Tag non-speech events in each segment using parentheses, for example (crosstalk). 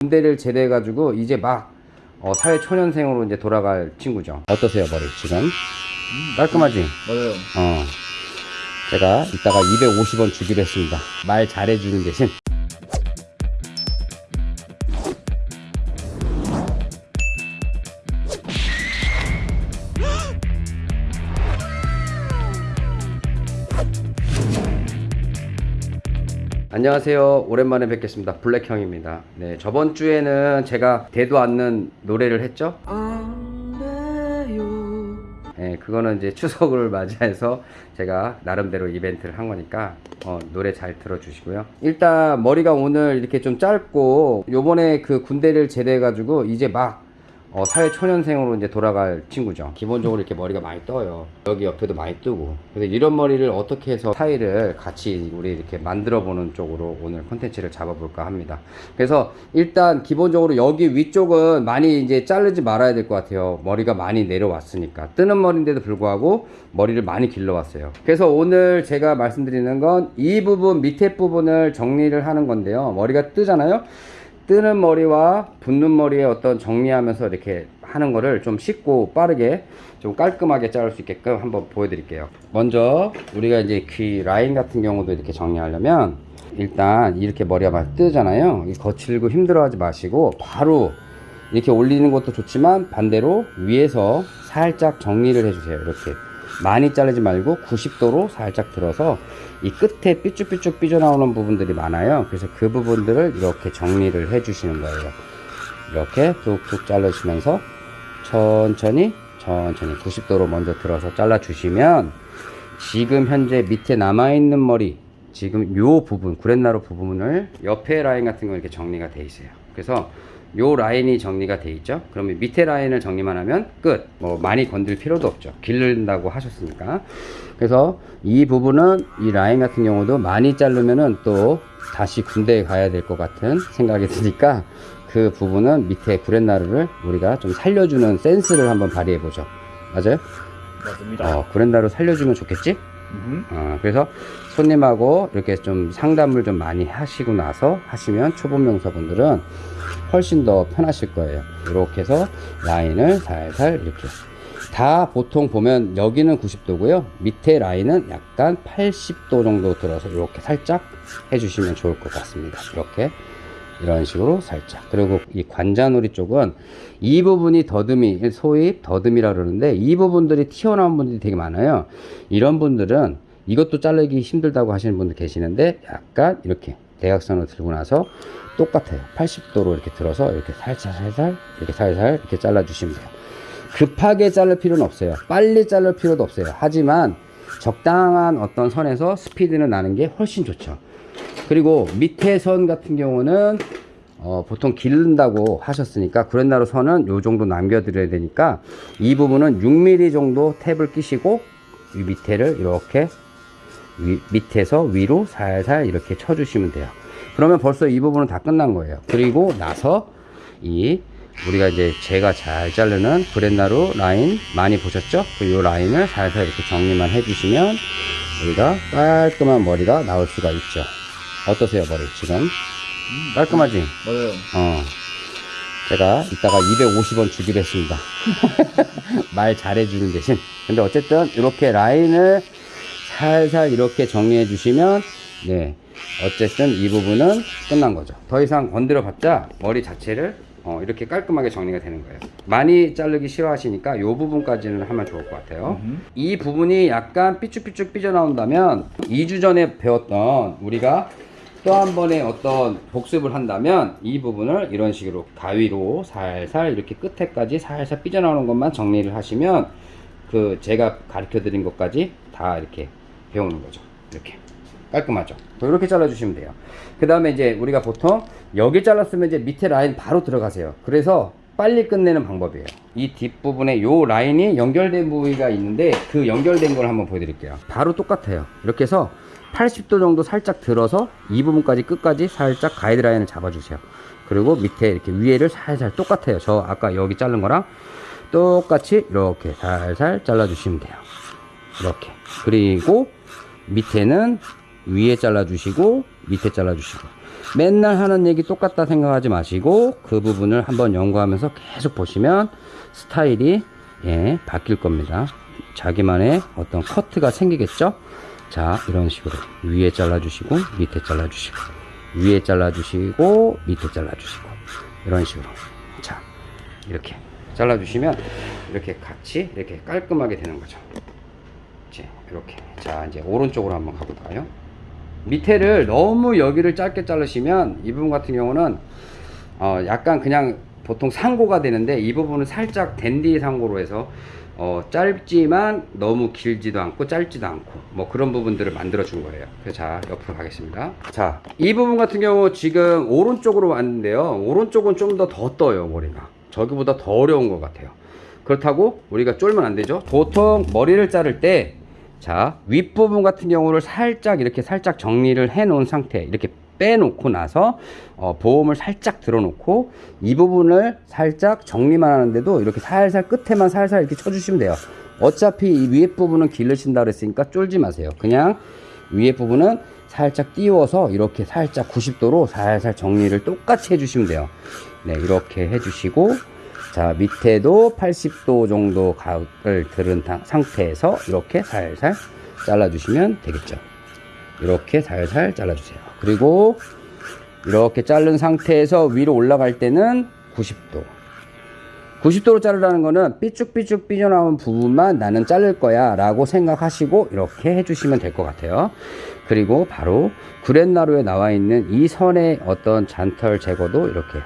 군대를 제대해 가지고 이제 막 어, 사회 초년생으로 이제 돌아갈 친구죠. 어떠세요, 머리 지금? 깔끔하지? 맞아요. 어. 제가 이따가 250원 주기로 했습니다. 말 잘해주는 대신. 안녕하세요. 오랜만에 뵙겠습니다. 블랙형입니다. 네, 저번 주에는 제가 대도 않는 노래를 했죠? 네, 그거는 이제 추석을 맞이해서 제가 나름대로 이벤트를 한 거니까 어, 노래 잘 들어주시고요. 일단 머리가 오늘 이렇게 좀 짧고 요번에 그 군대를 제대해 가지고 이제 막 어, 사회 초년생으로 이제 돌아갈 친구죠. 기본적으로 이렇게 머리가 많이 떠요. 여기 옆에도 많이 뜨고. 그래서 이런 머리를 어떻게 해서 스타일을 같이 우리 이렇게 만들어 보는 쪽으로 오늘 콘텐츠를 잡아볼까 합니다. 그래서 일단 기본적으로 여기 위쪽은 많이 이제 자르지 말아야 될 것 같아요. 머리가 많이 내려왔으니까. 뜨는 머리인데도 불구하고 머리를 많이 길러왔어요. 그래서 오늘 제가 말씀드리는 건 이 부분 밑에 부분을 정리를 하는 건데요. 머리가 뜨잖아요. 뜨는 머리와 붙는 머리에 어떤 정리하면서 이렇게 하는 거를 좀 쉽고 빠르게 좀 깔끔하게 자를 수 있게끔 한번 보여드릴게요. 먼저 우리가 이제 귀 라인 같은 경우도 이렇게 정리하려면 일단 이렇게 머리가 막 뜨잖아요. 이 거칠고 힘들어하지 마시고 바로 이렇게 올리는 것도 좋지만 반대로 위에서 살짝 정리를 해주세요. 이렇게 많이 자르지 말고 90도로 살짝 들어서 이 끝에 삐쭉삐쭉 삐져나오는 부분들이 많아요. 그래서 그 부분들을 이렇게 정리를 해 주시는 거예요. 이렇게 툭툭 자르시면서 천천히 천천히 90도로 먼저 들어서 잘라 주시면 지금 현재 밑에 남아있는 머리 지금 요 부분 구렛나루 부분을 옆에 라인 같은 거 이렇게 정리가 돼 있어요. 그래서 요 라인이 정리가 돼 있죠. 그러면 밑에 라인을 정리만 하면 끝. 뭐 많이 건들 필요도 없죠. 기른다고 하셨으니까. 그래서 이 부분은 이 라인 같은 경우도 많이 자르면은 또 다시 군대에 가야 될 것 같은 생각이 드니까 그 부분은 밑에 구렛나루를 우리가 좀 살려주는 센스를 한번 발휘해 보죠. 맞아요? 맞습니다. 어, 구렛나루 살려주면 좋겠지? 음. 어, 그래서 손님하고 이렇게 좀 상담을 좀 많이 하시고 나서 하시면 초보 명사분들은 훨씬 더 편하실 거예요. 이렇게 해서 라인을 살살 이렇게. 다 보통 보면 여기는 90도고요. 밑에 라인은 약간 80도 정도 들어서 이렇게 살짝 해주시면 좋을 것 같습니다. 이렇게. 이런 식으로 살짝. 그리고 이 관자놀이 쪽은 이 부분이 더듬이, 소위 더듬이라 그러는데 이 부분들이 튀어나온 분들이 되게 많아요. 이런 분들은 이것도 자르기 힘들다고 하시는 분들 계시는데 약간 이렇게 대각선으로 들고 나서 똑같아요. 80도로 이렇게 들어서 이렇게 살살 살살 이렇게 살살 이렇게 잘라 주시면 돼요. 급하게 자를 필요는 없어요. 빨리 자를 필요도 없어요. 하지만 적당한 어떤 선에서 스피드는 나는 게 훨씬 좋죠. 그리고 밑에 선 같은 경우는 어, 보통 기른다고 하셨으니까 구렛나루 선은 요 정도 남겨 드려야 되니까 이 부분은 6mm 정도 탭을 끼시고 이 밑에를 이렇게 위- 밑에서 위로 살살 이렇게 쳐주시면 돼요. 그러면 벌써 이 부분은 다 끝난 거예요. 그리고 나서 이 우리가 이제 제가 잘 자르는 브렛나루 라인 많이 보셨죠? 그요 라인을 살살 이렇게 정리만 해주시면 우리가 깔끔한 머리가 나올 수가 있죠. 어떠세요, 머리 지금? 깔끔하지? 맞아요. 어. 제가 이따가 250원 주기로 했습니다. (laughs) 말 잘해주는 대신. 근데 어쨌든 이렇게 라인을 살살 이렇게 정리해 주시면, 네. 어쨌든 이 부분은 끝난 거죠. 더 이상 건드려 봤자 머리 자체를 어, 이렇게 깔끔하게 정리가 되는 거예요. 많이 자르기 싫어하시니까 이 부분까지는 하면 좋을 것 같아요. 음. 이 부분이 약간 삐쭉삐쭉 삐져나온다면 2주 전에 배웠던 우리가 또 한 번의 어떤 복습을 한다면 이 부분을 이런 식으로 가위로 살살 이렇게 끝에까지 살살 삐져나오는 것만 정리를 하시면 그 제가 가르쳐 드린 것까지 다 이렇게 배우는 거죠. 이렇게 깔끔하죠. 또 이렇게 잘라주시면 돼요. 그 다음에 이제 우리가 보통 여기 잘랐으면 이제 밑에 라인 바로 들어가세요. 그래서 빨리 끝내는 방법이에요. 이 뒷부분에 요 라인이 연결된 부위가 있는데 그 연결된 걸 한번 보여드릴게요. 바로 똑같아요. 이렇게 해서 80도 정도 살짝 들어서 이 부분까지 끝까지 살짝 가이드라인을 잡아주세요. 그리고 밑에 이렇게 위에를 살살 똑같아요. 저 아까 여기 자른 거랑 똑같이 이렇게 살살 잘라주시면 돼요. 이렇게. 그리고 밑에는 위에 잘라주시고 밑에 잘라주시고 맨날 하는 얘기 똑같다 생각하지 마시고 그 부분을 한번 연구하면서 계속 보시면 스타일이 예, 바뀔 겁니다. 자기만의 어떤 커트가 생기겠죠? 자, 이런 식으로 위에 잘라주시고 밑에 잘라주시고 위에 잘라주시고 밑에 잘라주시고 이런 식으로 자, 이렇게 잘라주시면 이렇게 같이 이렇게 깔끔하게 되는 거죠. 이제 이렇게 자 이제 오른쪽으로 한번 가볼까요? 밑에를 너무 여기를 짧게 자르시면 이 부분 같은 경우는 어 약간 그냥 보통 상고가 되는데 이 부분은 살짝 댄디 상고로 해서 어 짧지만 너무 길지도 않고 짧지도 않고 뭐 그런 부분들을 만들어 준 거예요. 그래서 자 옆으로 가겠습니다. 자 이 부분 같은 경우 지금 오른쪽으로 왔는데요. 오른쪽은 좀 더 더 떠요 머리가. 저기보다 더 어려운 것 같아요. 그렇다고 우리가 쫄면 안 되죠? 보통 머리를 자를 때 자, 윗부분 같은 경우를 살짝 이렇게 살짝 정리를 해 놓은 상태. 이렇게 빼놓고 나서 어, 보험을 살짝 들어놓고 이 부분을 살짝 정리만 하는데도 이렇게 살살 끝에만 살살 이렇게 쳐주시면 돼요. 어차피 이 위에 부분은 기르신다 그랬으니까 쫄지 마세요. 그냥 위에 부분은 살짝 띄워서 이렇게 살짝 90도로 살살 정리를 똑같이 해주시면 돼요. 네, 이렇게 해주시고 자 밑에도 80도 정도 각을 들은 타- 상태에서 이렇게 살살 잘라주시면 되겠죠. 이렇게 살살 잘라주세요. 그리고 이렇게 자른 상태에서 위로 올라갈 때는 90도. 90도로 자르라는 거는 삐쭉삐쭉 삐져나온 부분만 나는 자를 거야 라고 생각하시고 이렇게 해주시면 될 것 같아요. 그리고 바로 구렛나루에 나와 있는 이 선의 어떤 잔털 제거도 이렇게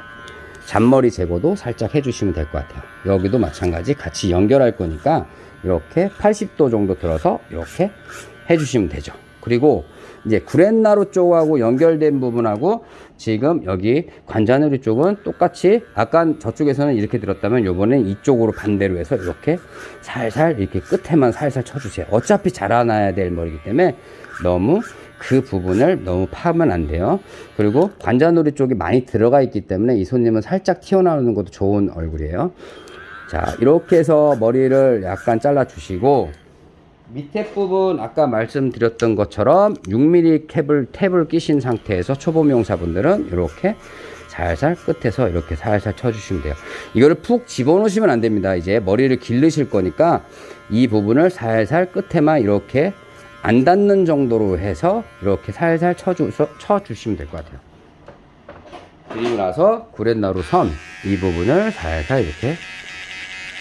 잔머리 제거도 살짝 해주시면 될 것 같아요. 여기도 마찬가지 같이 연결할 거니까 이렇게 80도 정도 들어서 이렇게 해주시면 되죠. 그리고 이제 구렛나루 쪽하고 연결된 부분하고 지금 여기 관자놀이 쪽은 똑같이 아까 저쪽에서는 이렇게 들었다면 요번엔 이쪽으로 반대로 해서 이렇게 살살 이렇게 끝에만 살살 쳐주세요. 어차피 자라나야 될 머리이기 때문에 너무 그 부분을 너무 파면 안 돼요. 그리고 관자놀이 쪽이 많이 들어가 있기 때문에 이 손님은 살짝 튀어나오는 것도 좋은 얼굴이에요. 자, 이렇게 해서 머리를 약간 잘라 주시고 밑에 부분 아까 말씀드렸던 것처럼 6mm 캡을 탭을 끼신 상태에서 초보 미용사분들은 이렇게 살살 끝에서 이렇게 살살 쳐주시면 돼요. 이거를 푹 집어넣으시면 안 됩니다. 이제 머리를 기르실 거니까 이 부분을 살살 끝에만 이렇게 안 닿는 정도로 해서 이렇게 살살 쳐주, 쳐주시면 될 것 같아요. 그리고 나서 구렛나루 선 이 부분을 살살 이렇게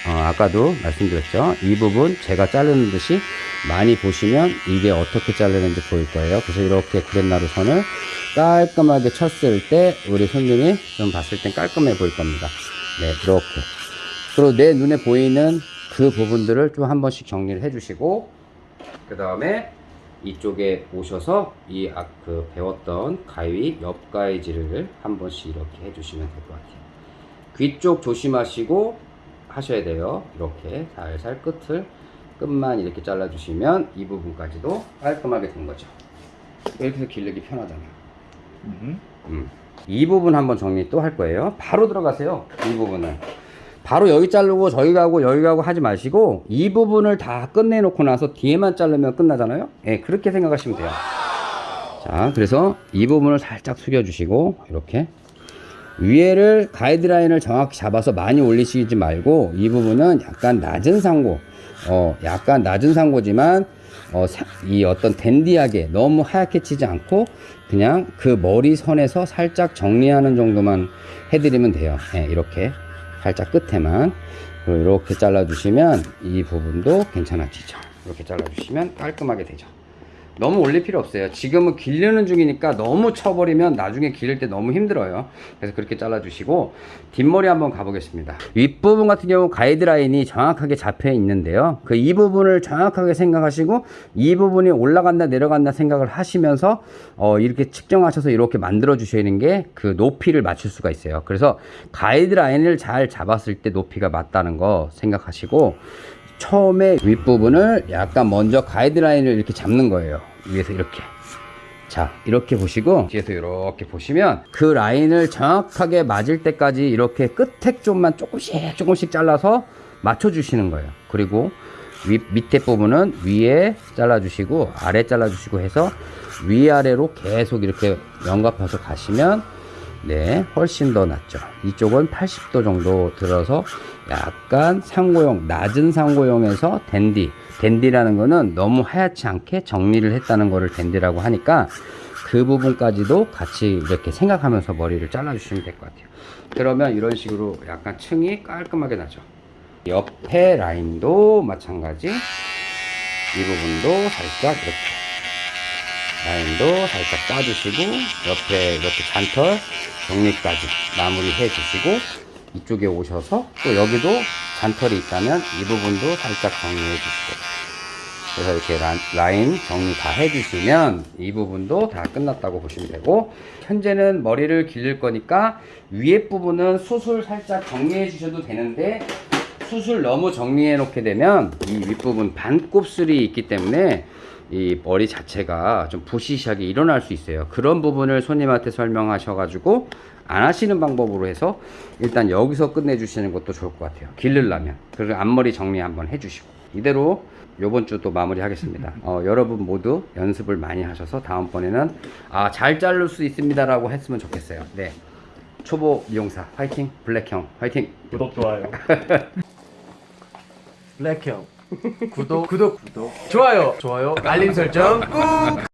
어, 아까도 말씀드렸죠. 이 부분 제가 자르는 듯이 많이 보시면 이게 어떻게 자르는지 보일 거예요. 그래서 이렇게 구렛나루 선을 깔끔하게 쳤을 때 우리 손님이 좀 봤을 땐 깔끔해 보일 겁니다. 네, 이렇게. 그리고 내 눈에 보이는 그 부분들을 좀 한 번씩 정리를 해 주시고 그 다음에 이쪽에 오셔서 이 아, 그 배웠던 가위 옆 가위질을 한 번씩 이렇게 해주시면 될 것 같아요. 귀 쪽 조심하시고 하셔야 돼요. 이렇게 살살 끝을 끝만 이렇게 잘라주시면 이 부분까지도 깔끔하게 된 거죠. 이렇게 해서 기르기 편하잖아요. 음. 이 부분 한번 정리 또 할 거예요. 바로 들어가세요. 이 부분을. 바로 여기 자르고 저기 가고 여기 가고 하지 마시고 이 부분을 다 끝내놓고 나서 뒤에만 자르면 끝나잖아요. 예, 그렇게 생각하시면 돼요. 자, 그래서 이 부분을 살짝 숙여주시고 이렇게 위에를 가이드라인을 정확히 잡아서 많이 올리시지 말고 이 부분은 약간 낮은 상고 어 약간 낮은 상고지만 어, 사- 이 어떤 댄디하게 너무 하얗게 치지 않고 그냥 그 머리 선에서 살짝 정리하는 정도만 해드리면 돼요 예, 이렇게 살짝 끝에만 이렇게 잘라 주시면 이 부분도 괜찮아지죠. 이렇게 잘라 주시면 깔끔하게 되죠 너무 올릴 필요 없어요. 지금은 기르는 중이니까 너무 쳐버리면 나중에 기를 때 너무 힘들어요. 그래서 그렇게 잘라주시고 뒷머리 한번 가보겠습니다. 윗부분 같은 경우 가이드라인이 정확하게 잡혀 있는데요. 그 이 부분을 정확하게 생각하시고 이 부분이 올라간다 내려간다 생각을 하시면서 어, 이렇게 측정하셔서 이렇게 만들어 주시는 게 그 높이를 맞출 수가 있어요. 그래서 가이드라인을 잘 잡았을 때 높이가 맞다는 거 생각하시고 처음에 윗부분을 약간 먼저 가이드라인을 이렇게 잡는 거예요. 위에서 이렇게. 자, 이렇게 보시고 뒤에서 이렇게 보시면 그 라인을 정확하게 맞을 때까지 이렇게 끝에 좀만 조금씩 조금씩 잘라서 맞춰 주시는 거예요. 그리고 윗, 밑에 부분은 위에 잘라 주시고 아래 잘라 주시고 해서 위아래로 계속 이렇게 연갑해서 가시면 네 훨씬 더 낫죠. 이쪽은 80도 정도 들어서 약간 상고용 낮은 상고용에서 댄디. 댄디라는 거는 너무 하얗지 않게 정리를 했다는 거를 댄디라고 하니까 그 부분까지도 같이 이렇게 생각하면서 머리를 잘라 주시면 될 것 같아요. 그러면 이런 식으로 약간 층이 깔끔하게 나죠. 옆에 라인도 마찬가지. 이 부분도 살짝 이렇게 라인도 살짝 따주시고 옆에 이렇게 잔털 정리까지 마무리 해 주시고 이쪽에 오셔서 또 여기도 잔털이 있다면 이 부분도 살짝 정리해 주시고. 그래서 이렇게 라, 라인 정리 다 해주시면 이 부분도 다 끝났다고 보시면 되고 현재는 머리를 기를 거니까 위에 부분은 수술 살짝 정리해 주셔도 되는데 수술 너무 정리해 놓게 되면 이 윗부분 반곱슬이 있기 때문에 이 머리 자체가 좀 부시시하게 일어날 수 있어요. 그런 부분을 손님한테 설명하셔 가지고 안 하시는 방법으로 해서 일단 여기서 끝내 주시는 것도 좋을 것 같아요. 기르려면. 그리고 앞머리 정리 한번 해 주시고. 이대로 요번 주 또 마무리 하겠습니다. 어, 여러분 모두 연습을 많이 하셔서 다음번에는 아 잘 자를 수 있습니다 라고 했으면 좋겠어요. 네. 초보 미용사 화이팅. 블랙형 화이팅. 구독 좋아요. (laughs) 블랙형 구독. 구독. 구독 좋아요. 좋아요. 알림 설정 꾹.